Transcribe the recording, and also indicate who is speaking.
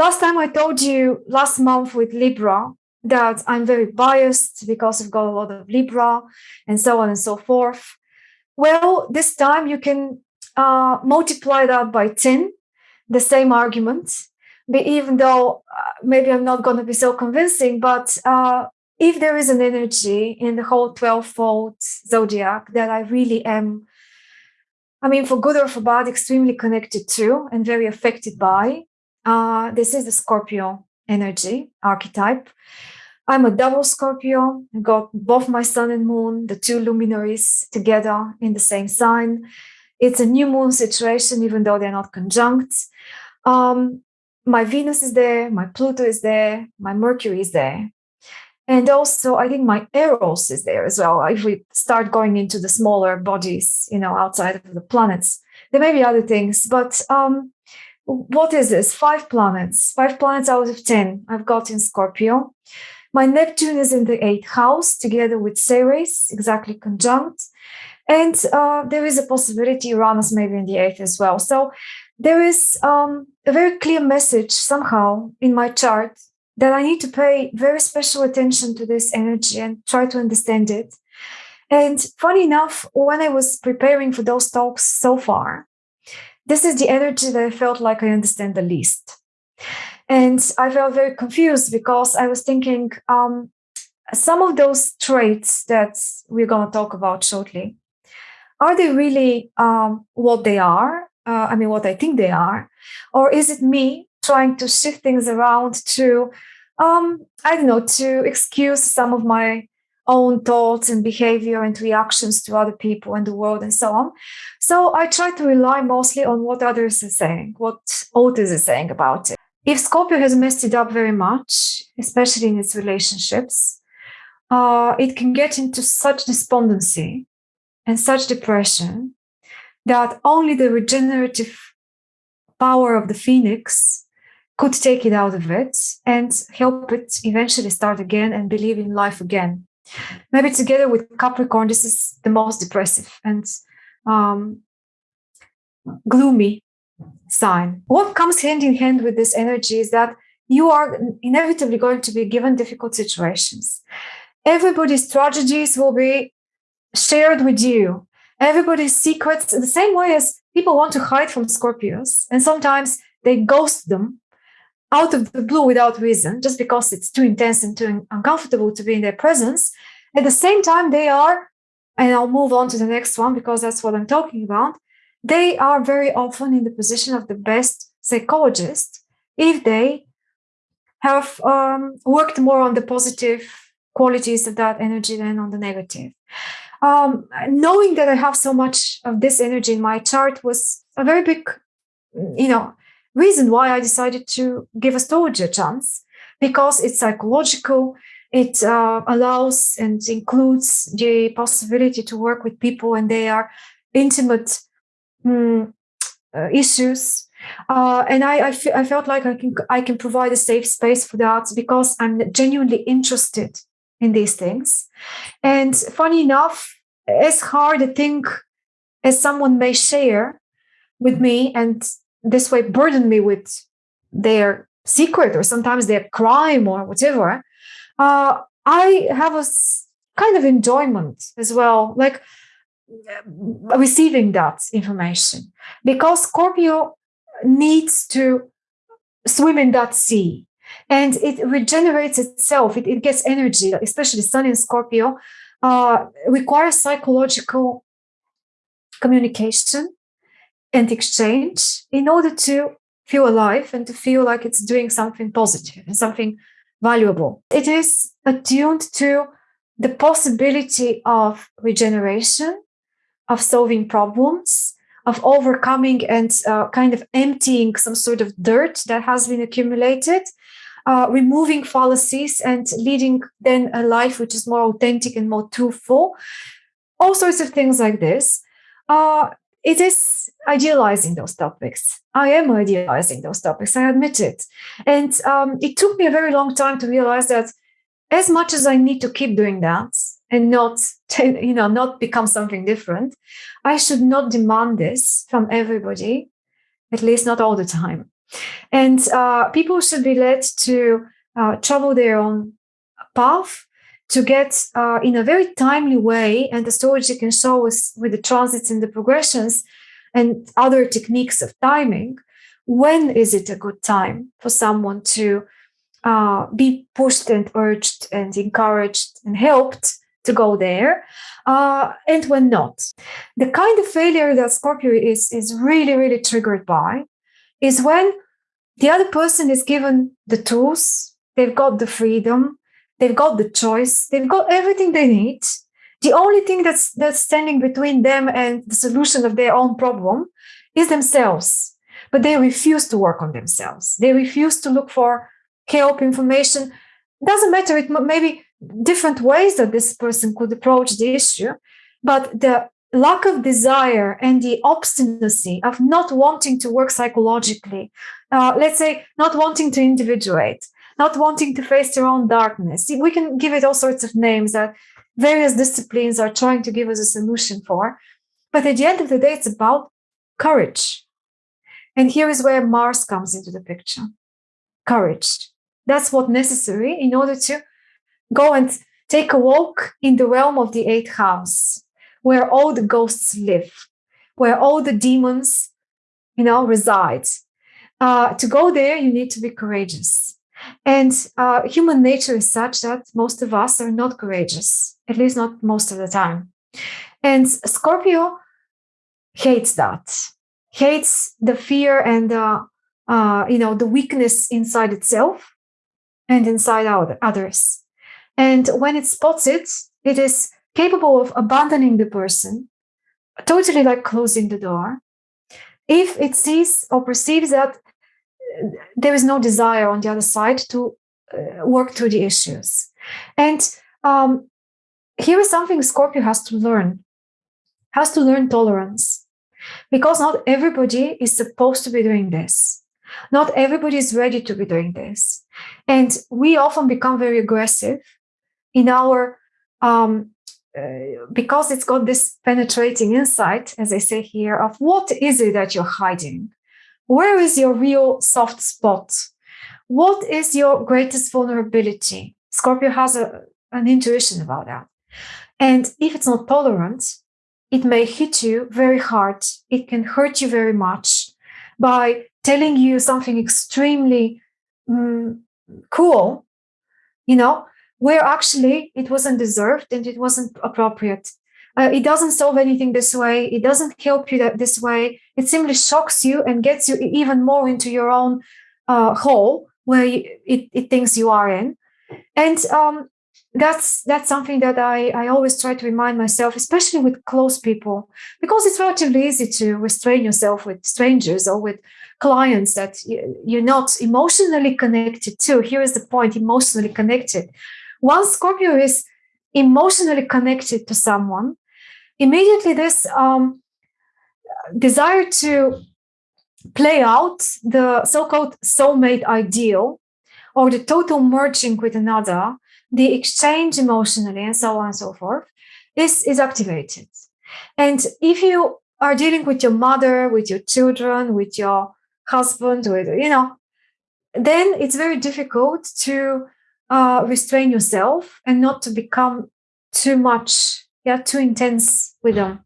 Speaker 1: last time I told you last month with Libra that I'm very biased because I've got a lot of Libra and so on and so forth. Well, this time you can uh, multiply that by 10, the same argument. But even though uh, maybe I'm not going to be so convincing, but uh, if there is an energy in the whole 12 fold zodiac that I really am, I mean, for good or for bad, extremely connected to and very affected by, uh, this is the Scorpio energy archetype. I'm a double Scorpio. I got both my sun and moon, the two luminaries together in the same sign. It's a new moon situation, even though they're not conjunct. Um, my Venus is there, my Pluto is there, my Mercury is there. And also, I think my Eros is there as well. If we start going into the smaller bodies, you know, outside of the planets, there may be other things. But um, what is this? Five planets, five planets out of 10 I've got in Scorpio. My Neptune is in the eighth house together with Ceres, exactly conjunct. And uh, there is a possibility Uranus maybe in the eighth as well. So there is um, a very clear message somehow in my chart that I need to pay very special attention to this energy and try to understand it. And funny enough, when I was preparing for those talks so far, this is the energy that I felt like I understand the least. And I felt very confused because I was thinking um, some of those traits that we're going to talk about shortly, are they really um, what they are? Uh, I mean, what I think they are? Or is it me trying to shift things around to um, I don't know, to excuse some of my own thoughts and behavior and reactions to other people and the world and so on. So I try to rely mostly on what others are saying, what authors are saying about it. If Scorpio has messed it up very much, especially in its relationships, uh, it can get into such despondency and such depression that only the regenerative power of the phoenix could take it out of it and help it eventually start again and believe in life again. Maybe together with Capricorn, this is the most depressive and um, gloomy sign. What comes hand in hand with this energy is that you are inevitably going to be given difficult situations. Everybody's tragedies will be shared with you. Everybody's secrets, the same way as people want to hide from Scorpios, and sometimes they ghost them out of the blue without reason, just because it's too intense and too uncomfortable to be in their presence. At the same time, they are, and I'll move on to the next one because that's what I'm talking about. They are very often in the position of the best psychologist if they have um, worked more on the positive qualities of that energy than on the negative. Um, knowing that I have so much of this energy in my chart was a very big, you know, reason why I decided to give astrology a chance because it's psychological. It uh, allows and includes the possibility to work with people and they are intimate um, uh, issues. Uh, and I, I, I felt like I can I can provide a safe space for that because I'm genuinely interested in these things. And funny enough, as hard a thing as someone may share with me and this way burden me with their secret or sometimes their crime or whatever, uh, I have a kind of enjoyment as well, like uh, receiving that information because Scorpio needs to swim in that sea and it regenerates itself. It, it gets energy, especially Sun in Scorpio, uh, requires psychological communication and exchange in order to feel alive and to feel like it's doing something positive and something valuable. It is attuned to the possibility of regeneration, of solving problems, of overcoming and uh, kind of emptying some sort of dirt that has been accumulated, uh, removing fallacies and leading then a life which is more authentic and more truthful. All sorts of things like this. Uh, it is idealizing those topics. I am idealizing those topics, I admit it. And um, it took me a very long time to realize that as much as I need to keep doing that and not, you know, not become something different, I should not demand this from everybody, at least not all the time. And uh, people should be led to uh, travel their own path to get uh, in a very timely way. And the astrology can show us with the transits and the progressions and other techniques of timing when is it a good time for someone to uh, be pushed and urged and encouraged and helped to go there uh, and when not? The kind of failure that scorpio is is really really triggered by is when the other person is given the tools they've got the freedom they've got the choice they've got everything they need the only thing that's that's standing between them and the solution of their own problem is themselves. But they refuse to work on themselves. They refuse to look for help information. Doesn't matter it different ways that this person could approach the issue but the lack of desire and the obstinacy of not wanting to work psychologically uh, let's say not wanting to individuate not wanting to face their own darkness. We can give it all sorts of names that various disciplines are trying to give us a solution for. But at the end of the day it's about courage. And here is where mars comes into the picture. Courage. That's what necessary in order to go and take a walk in the realm of the eighth house where all the ghosts live where all the demons you know reside. Uh, to go there you need to be courageous. And uh, human nature is such that most of us are not courageous at least not most of the time and scorpio hates that hates the fear and the uh, you know the weakness inside itself and inside out others. And when it spots it, it is capable of abandoning the person, totally like closing the door. If it sees or perceives that uh, there is no desire on the other side to uh, work through the issues. And um, here is something Scorpio has to learn, has to learn tolerance, because not everybody is supposed to be doing this. Not everybody is ready to be doing this. And we often become very aggressive in our, um, uh, because it's got this penetrating insight, as I say here, of what is it that you're hiding? Where is your real soft spot? What is your greatest vulnerability? Scorpio has a, an intuition about that. And if it's not tolerant, it may hit you very hard. It can hurt you very much by telling you something extremely um, cool, you know, where actually it wasn't deserved and it wasn't appropriate. Uh, it doesn't solve anything this way. It doesn't help you that this way. It simply shocks you and gets you even more into your own uh, hole where you, it, it thinks you are in. And um, that's that's something that I, I always try to remind myself, especially with close people, because it's relatively easy to restrain yourself with strangers or with clients that you're not emotionally connected to. Here is the point emotionally connected. Once Scorpio is emotionally connected to someone, immediately this um, desire to play out the so called soulmate ideal or the total merging with another, the exchange emotionally, and so on and so forth, is, is activated. And if you are dealing with your mother, with your children, with your husband with you know then it's very difficult to uh, restrain yourself and not to become too much yeah too intense with them